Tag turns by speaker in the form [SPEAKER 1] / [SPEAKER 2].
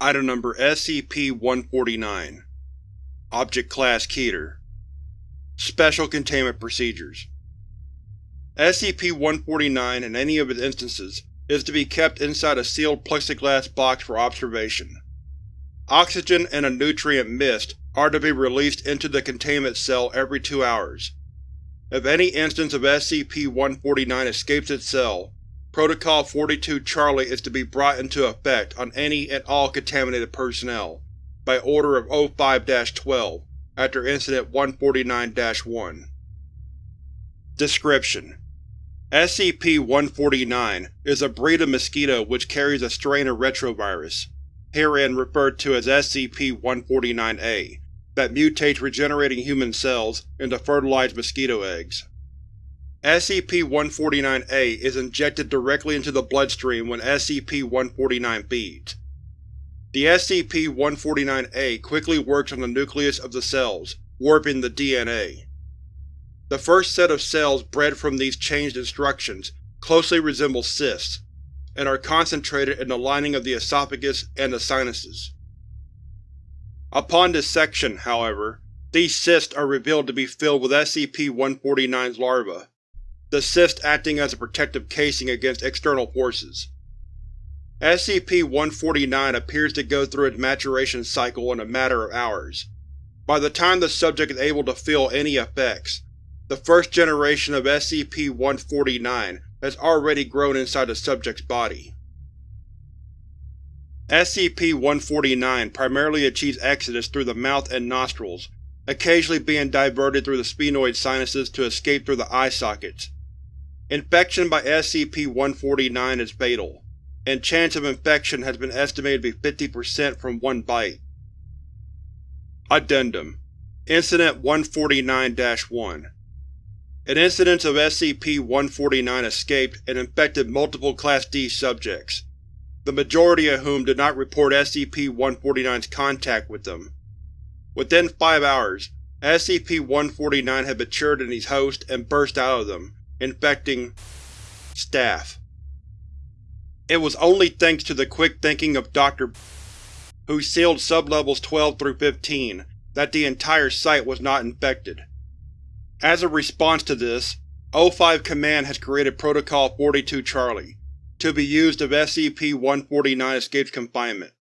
[SPEAKER 1] Item Number SCP-149 Object Class Keter Special Containment Procedures SCP-149, in any of its instances, is to be kept inside a sealed plexiglass box for observation. Oxygen and a nutrient mist are to be released into the containment cell every two hours. If any instance of SCP-149 escapes its cell, Protocol 42 Charlie is to be brought into effect on any and all contaminated personnel, by Order of O5-12, after Incident 149-1. Description: SCP-149 is a breed of mosquito which carries a strain of retrovirus, herein referred to as SCP-149-A, that mutates regenerating human cells into fertilized mosquito eggs. SCP-149-A is injected directly into the bloodstream when SCP-149 feeds. The SCP-149-A quickly works on the nucleus of the cells, warping the DNA. The first set of cells bred from these changed instructions closely resemble cysts, and are concentrated in the lining of the esophagus and the sinuses. Upon dissection, however, these cysts are revealed to be filled with SCP-149's larvae, the cyst acting as a protective casing against external forces. SCP-149 appears to go through its maturation cycle in a matter of hours. By the time the subject is able to feel any effects, the first generation of SCP-149 has already grown inside the subject's body. SCP-149 primarily achieves exodus through the mouth and nostrils, occasionally being diverted through the sphenoid sinuses to escape through the eye sockets. Infection by SCP-149 is fatal, and chance of infection has been estimated to be 50% from one bite. Addendum Incident 149-1 An incidence of SCP-149 escaped and infected multiple Class D subjects, the majority of whom did not report SCP-149's contact with them. Within five hours, SCP-149 had matured in these hosts and burst out of them, infecting staff. It was only thanks to the quick thinking of Dr. who sealed sublevels 12 through 15 that the entire site was not infected. As a response to this, O5 Command has created Protocol 42 Charlie, to be used if SCP-149 escapes confinement.